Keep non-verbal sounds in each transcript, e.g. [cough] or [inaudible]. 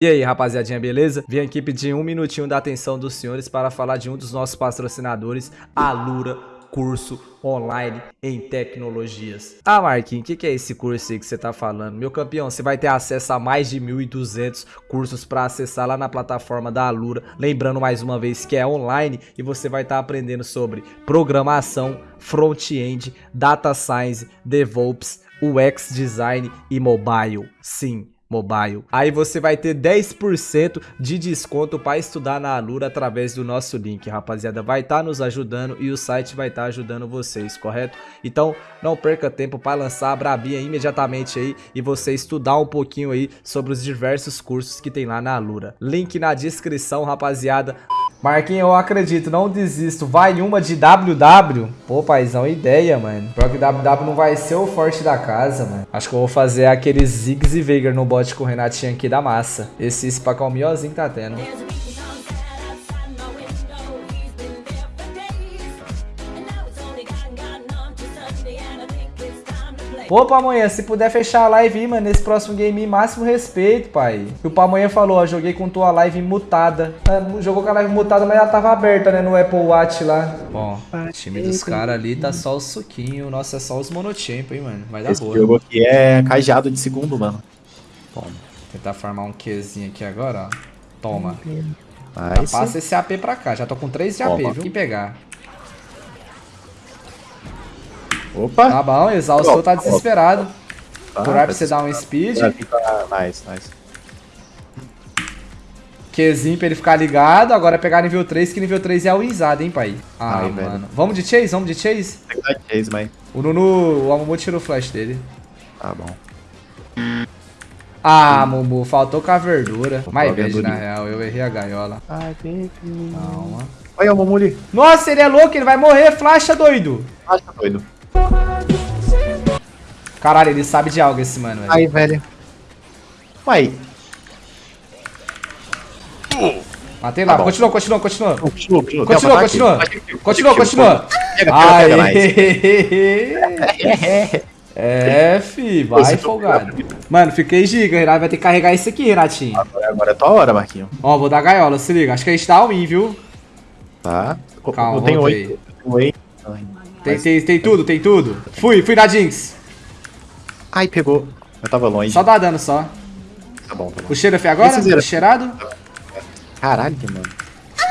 E aí, rapaziadinha, beleza? Vim aqui pedir um minutinho da atenção dos senhores para falar de um dos nossos patrocinadores, a Lura Curso Online em Tecnologias. Ah, Marquinhos, o que, que, é esse curso aí que você tá falando? Meu campeão, você vai ter acesso a mais de 1.200 cursos para acessar lá na plataforma da Alura. Lembrando mais uma vez que é online e você vai estar tá aprendendo sobre programação, front-end, data science, DevOps, UX design e mobile. Sim, Mobile. Aí você vai ter 10% de desconto para estudar na Alura através do nosso link, rapaziada. Vai estar tá nos ajudando e o site vai estar tá ajudando vocês, correto? Então não perca tempo para lançar a Brabinha imediatamente aí e você estudar um pouquinho aí sobre os diversos cursos que tem lá na Alura. Link na descrição, rapaziada. Marquinhos, eu acredito, não desisto. Vai uma de WW? Pô, paizão, ideia, mano. Pior que WW não vai ser o forte da casa, mano. Acho que eu vou fazer aquele Ziggs e Veigar no bot com o Renatinho aqui da massa. Esse Spacão Miozinho tá tendo. Pô, Pamonha, se puder fechar a live aí, mano, nesse próximo game, máximo respeito, pai. E o Pamonha falou, ó, joguei com tua live mutada. É, jogou com a live mutada, mas ela tava aberta, né, no Apple Watch lá. Bom, o time dos caras ali tá só o suquinho. Nossa, é só os monotempo, hein, mano. Vai dar Esse boa. jogo aqui é cajado de segundo, mano. Bom, tentar farmar um Qzinho aqui agora, ó. Toma. Nice. passa esse AP pra cá. Já tô com 3 de AP, viu? Quem pegar? Opa! Tá bom, exaustou, tá desesperado. Tá, Curar pra tá você dar um speed. Vai ficar- Nice, nice. Qzinho pra ele ficar ligado. Agora é pegar nível 3, que nível 3 é a Wizada, hein, pai? Ah, Ai, mano. velho. Vamos de Chase? Vamos de Chase? Tem que dar chase, mas... O Nunu, o Amumu tirou o flash dele. Tá bom. Ah, Mumu, faltou com a verdura. Mais verde, na real. Eu errei a gaiola. Ai, baby. Calma. Olha o Momuli. Nossa, ele é louco, ele vai morrer. Flasha, doido. Tá doido. Caralho, ele sabe de algo esse mano, velho. Ai, velho. Uai. Matei lá. Tá continua, continua, continua. Continua, continua. Continua, continua. Continua, continua. Pega, pega, pega, nice. Aê! [laughs] É, fi, vai tá- folgado. Mano, fiquei giga, Renato vai ter que carregar isso aqui, Renatinho. Agora, agora é tua hora, Marquinho. Ó, vou dar gaiola, se liga. Acho que a gente tá all-in, viu? Tá? Calma, eu tenho oito. Eu tenho oito. Tem, mas- tem, tem tudo, tem tudo. Fui, fui na Jinx. Ai, pegou. Eu tava longe. Só dá dano só. Tá bom, tá bom. O cheiro foi agora? O cheirado? Caralho, mano.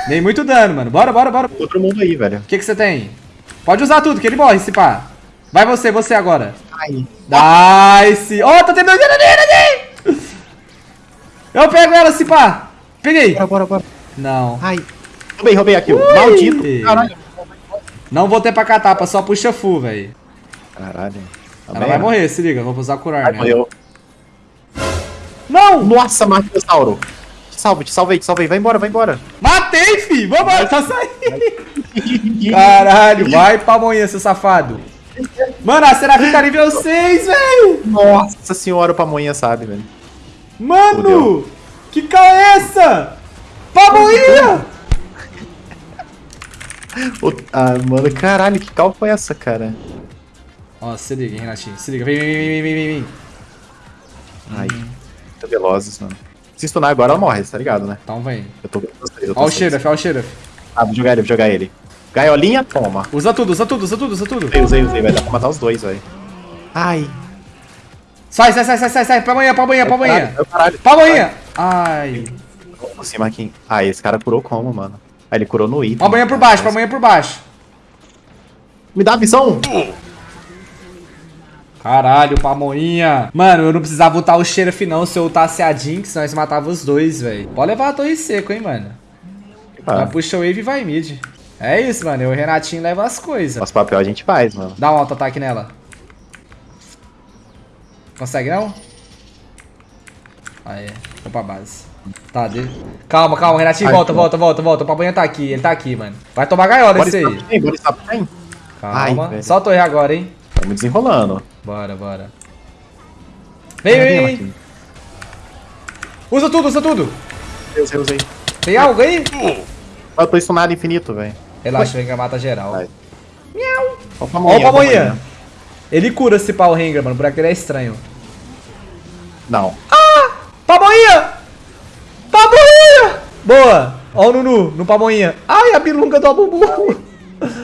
Nem muito dano, mano. Bora, bora, bora. O Outro mundo aí, velho. que que você tem? Pode usar tudo, que ele morre, se pá. Vai você, você agora. Ai. Nice. Ó, oh, tá tendo dano nele. Eu pego ela, se pá. Peguei. Bora, bora, bora. Não. Ai. Roubei, roubei aqui. Ui. Maldito. Caralho. Não vou ter pra catapa, só puxa full, velho. Caralho. Tá Ela bem? vai morrer, se liga. Vou usar curar, Ai, né? morreu. Não! Nossa, Marquinhossauro. Te salve, te salvei, te salvei. Vai embora, vai embora. Matei, fi! Vambora, tá saindo! [laughs] Caralho, vai pra amanhã, seu safado. Mano, a Serafim tá nível 6, velho! Nossa senhora, o Pamonha sabe, velho. Mano! Que cal é essa? Pamonha! Ah, mano, caralho, que cal foi essa, cara? Ó, se liga, hein, Renatinho. Se liga, vem, vem, vem, vem, vem, vem, vem. Ai, muito velozes, mano. Se stunar agora, ela morre, tá ligado, né? Então vem. Eu tô com vocês, Ó o. Sheriff, ó o Sheriff. Ah, vou jogar ele, vou jogar ele. Gaiolinha, toma. Usa tudo, usa tudo, usa tudo, usa tudo. Usei, usei, usei. Vai dar pra matar os dois, velho. Ai. Sai, sai, sai, sai, sai, sai. Pra amanhã, pra amanhã, pra amanhã. Pra amanhã. Ai. Como assim, Marquinhos? Ah, esse cara curou como, mano? Ah, ele curou no item. Pra amanhã por baixo, pra amanhã por baixo. Me dá a visão! Caralho, pamoinha. Mano, eu não precisava botar o Sheriff não se eu ultasse a Jinx, nós matava os dois, velho. Pode levar a torre seco, hein, mano. Ah, puxa o wave e vai mid. É isso, mano. Eu e o Renatinho leva as coisas. nosso papel a gente faz, mano. Dá um auto-ataque nela. Consegue não? Aí, vou pra base. Tá, de... Calma, calma, Renatinho, volta, volta, volta, volta. O Pamonha tá aqui, ele tá aqui, mano. Vai tomar gaiola esse aí. tem, bora tem. Calma. Ai, velho. Só a torre agora, hein. Tamo desenrolando. Bora, bora. Vem, vem, vem. Usa tudo, usa tudo. Eu usei, usei. Tem algo aí? Eu tô stunado infinito, velho. Relaxa, o Rengar mata geral. Vai. Ó Ó o o Pamonha. Ele cura esse pau Rengar, mano. O buraco dele é estranho. Não. Pamonha! Boa. Ó o Nunu, no pamonha. Ai, a bilunga do Abubu.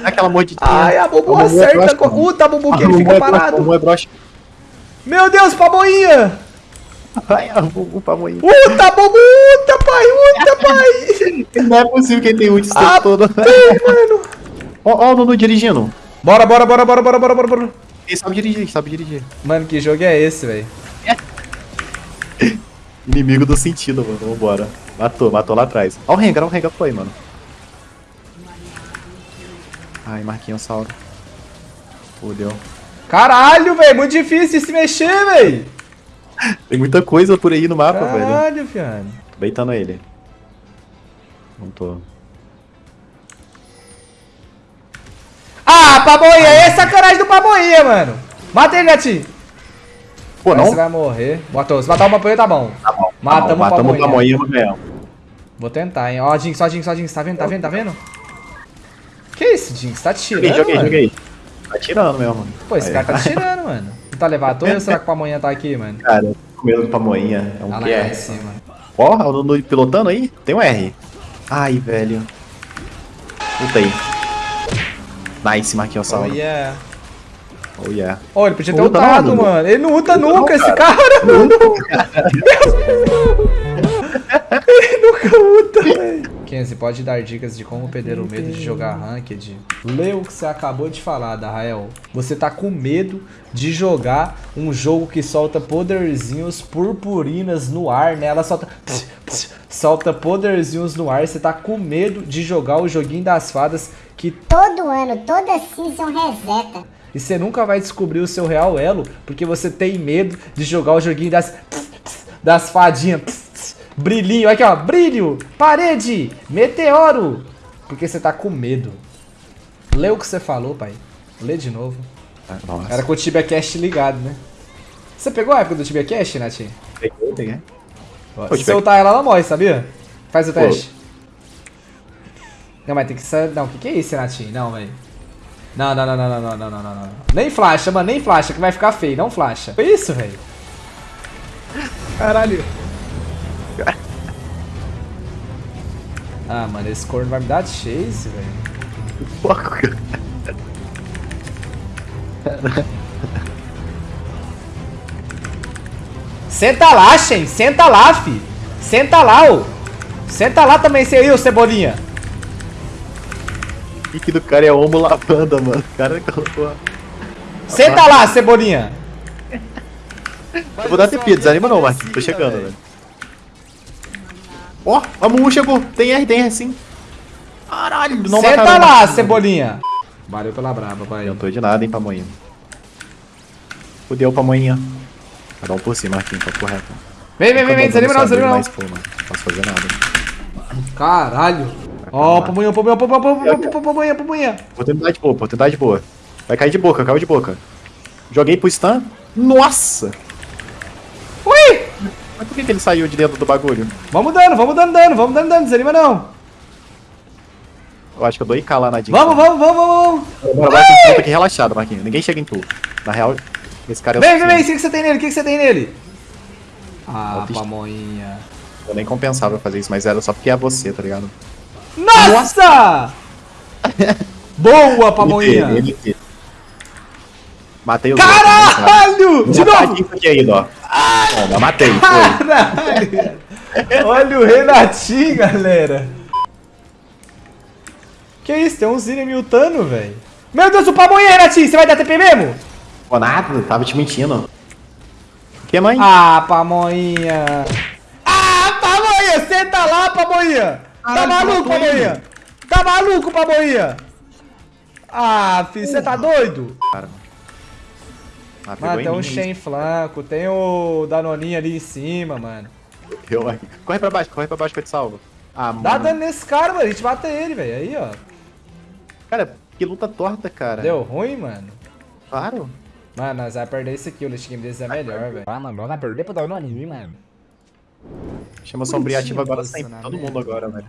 Aquela mordidinha. Ai, a Bubu A Bubu é acerta. mano. Puta, Bubu que ele fica é parado. é broxa. Meu Deus, pamonha. Ai, a Bubu pamonha. Puta, Bubu, uta, pai, uta, pai. [laughs] Não é possível que ele tenha ult esse Ah, tempo todo. [laughs] Ei, mano. Ó, ó o Nuno dirigindo. Bora, bora, bora, bora, bora, bora, bora, bora. Ele sabe dirigir, sabe dirigir. Mano, que jogo é esse, velho? [laughs] Inimigo do sentido, mano. Vambora. Matou, matou lá atrás. Ó o Rengar, ó o Rengar foi, mano. Ai, Marquinhos Sauro. Fudeu. Caralho, velho, muito difícil se mexer, velho. Tem muita coisa por aí no mapa, velho. Caralho, fiano. Beitando ele. Não tô. Ah, pamonha, é sacanagem do pamonha, mano. Mata ele, gatinho. Pô, não? Você vai morrer. Botou, se matar o pamonha, tá bom. Tá bom. Matamos tá bom, o matamos o pamonha. pamonha no ganhamos. Vou tentar, hein. Ó, Jinx, ó, Jinx, ó, Jinx. Tá vendo, tá vendo, tá vendo? Que isso, Jinx? Tá tirando, Joguei, joguei, mano? joguei. Tá tirando mesmo. Pô, esse Aí. cara tá tirando, mano. Não tá levado ou será que o pamonha tá aqui, mano? Cara, com medo do pamonha. É um Ah, lá QR. cima. Ó, o Nuno pilotando aí? Tem um R. Ai, velho. Luta aí. Nice, Marquinhos Oh, Sauro. yeah. Oh, yeah. Ó, ele podia ter não, Dudu. mano. Ele não uta Não, nunca, esse cara. cara, mano. ele nunca uta, [laughs] velho. Kenzie, pode dar dicas de como perder o medo de jogar Ranked? Lê o que você acabou de falar, Darrael. Você tá com medo de jogar um jogo que solta poderzinhos purpurinas no ar, né? Ela solta... Solta poderzinhos no ar. Você tá com medo de jogar o joguinho das fadas que Todo ano, toda season reseta. E você nunca vai descobrir o seu real elo porque você tem medo de jogar o joguinho das das fadinhas. Brilhinho, aqui ó, brilho, parede, meteoro. Porque você tá com medo. Lê o que você falou, pai. Lê de novo. Ah, Nossa. Era com o Tibia Cash ligado, né? Você pegou a época do Tibia Cash, Nath? Peguei, peguei. Pô, Se ultar ela, ela morre, sabia? Faz o Pô. teste. Não, mas tem que ser. Não, o que, que é isso, Natinho? Não, velho. Não, não, não, não, não, não, não, não, não, não. Nem flasha, mano, nem flasha, que vai ficar feio, não flasha. Foi isso, velho. Caralho. Ah, mano, esse corno vai me dar de chase, velho. Foco, [laughs] cara. Senta lá, Shen, senta lá, fi. Senta lá, ô. Senta lá também, ô Cebolinha. [laughs] O pique do cara é homo lavanda, mano. O cara colocou. Senta lá, Cebolinha. Eu vou dar TP, desanima não, Marquinhos. Tô chegando, velho. Ó, a Mumu chegou. Tem R, tem R sim. Caralho, não Senta mataram, lá, Marquinhos. Valeu Valeu pela braba, pai. Não tô de nada, hein, pamonha. Fudeu, pamonha. Cada um por cima, Marquinhos, tá correto. Vem, vem, vem, vem, desanima não, desanima não. Mas, pô, mano, não posso fazer nada. Caralho. Ó, pamonha, pamonha, pamonha, pamonha, pamonha, pamonha. Oportunidade boa, oportunidade boa. Vai cair de boca, caiu de boca. Joguei pro stun. Nossa! Ui! Mas por que, que ele saiu de dentro do bagulho? Vamos dando, vamos dando dano, vamos dando dano, desanima não. Eu acho que eu dou IK lá na Jinx. Vamos, vamos, vamos, vamos. Bora, bora, tem que aqui relaxado, Marquinhos. Ninguém chega em tu. Na real, esse cara é o Vem, vem, vem, o que você tem nele? O que você tem nele? Ah, pamonha. Eu nem compensava fazer isso, mas era só porque é você, tá ligado? Nossa! Boa, pamonha. Matei os dois, Caralho! né? De novo! aqui ainda, ó. Toma, matei. Caralho! Olha o Renatinho, galera. Que isso? Tem um Zine miltando, velho. Meu Deus, o pamonha, Renatinho! Você vai dar TP mesmo? Pô, nada, tava te mentindo. O que, mãe? Ah, pamonha! Ah, pamonha! Senta lá, pamonha! Tá Caralho, maluco, matou ele. pamonha? Tá maluco, pamonha? Ah, filho, você tá doido? Cara. Ah, Mano, em tem um mim, Shen flanco, tem o Danoninho ali em cima, mano. Eu. Corre pra baixo, corre pra baixo que eu te salvo. Ah, Dá mano. dano nesse cara, mano. A gente mata ele, velho. Aí, ó. Cara, que luta torta, cara. Deu ruim, mano. Claro. Mano, nós vamos perder esse aqui. O late game deles é melhor, velho. Ah, mano, vai perder pro Danoninho, mano. Chama sombria ativa agora Nossa, sempre. na Todo merda. mundo agora, velho.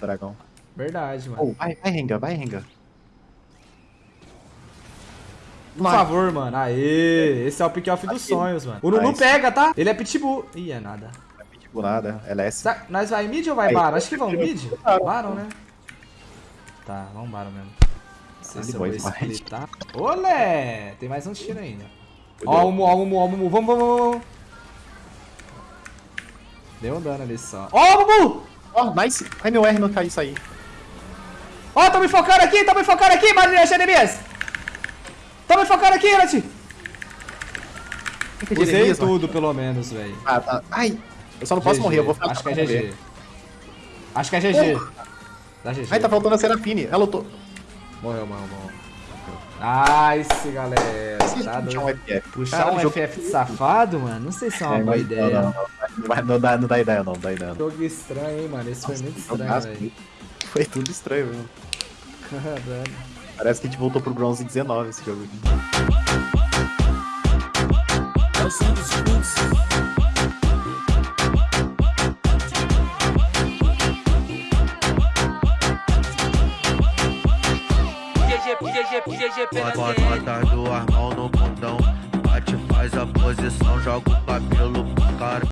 Dragão. Verdade, mano. Oh, vai, vai, Renga, vai, Renga. Por favor, mano. Aê. Esse é o pick-off dos sonhos, mano. O Nunu Nice. pega, tá? Ele é pitbull. Ih, é nada. Do nada, LS. Sa- Nós vai mid ou vai Aí, Baron? Acho que vamos mid. Baron. Né? Tá, vamos Baron mesmo. Não sei Ah, se eu vou splitar. Olé! Tem mais um tiro ainda. Ó o Mumu, ó o Mumu, ó o Mumu. Vamos, vamos, vamos, vamos. Deu um dano ali só. Ó o Mumu! Ó, nice. Ai, meu R não caiu isso aí. Ó, tô me focando aqui, tô me focando aqui, Marinha Jeremias! Tô me focando aqui, Nath! Usei Jeremias, mano. tudo, pelo menos, velho. Ah, tá. Ai, eu só não posso GG. morrer, eu vou ficar Acho que é morrer. GG. Acho que é GG. Dá GG. Ai, tá faltando a Serafine. Ela lutou. Morreu, morreu, morreu. Nice, galera. Tá Puxar um FF. Puxar Cara, um FF safado, mano? Não sei se é uma É, boa ideia. Não, não, não. Não, vai- não dá, não dá ideia, não. Não dá ideia, não. Jogo estranho, hein, mano? Esse foi muito estranho, Nossa, velho. [laughs] Foi tudo estranho, mesmo. Caralho. Parece que a gente voltou pro bronze 19 esse jogo aqui. Bota, bota do armão no bundão. Bate, faz a posição, joga o cabelo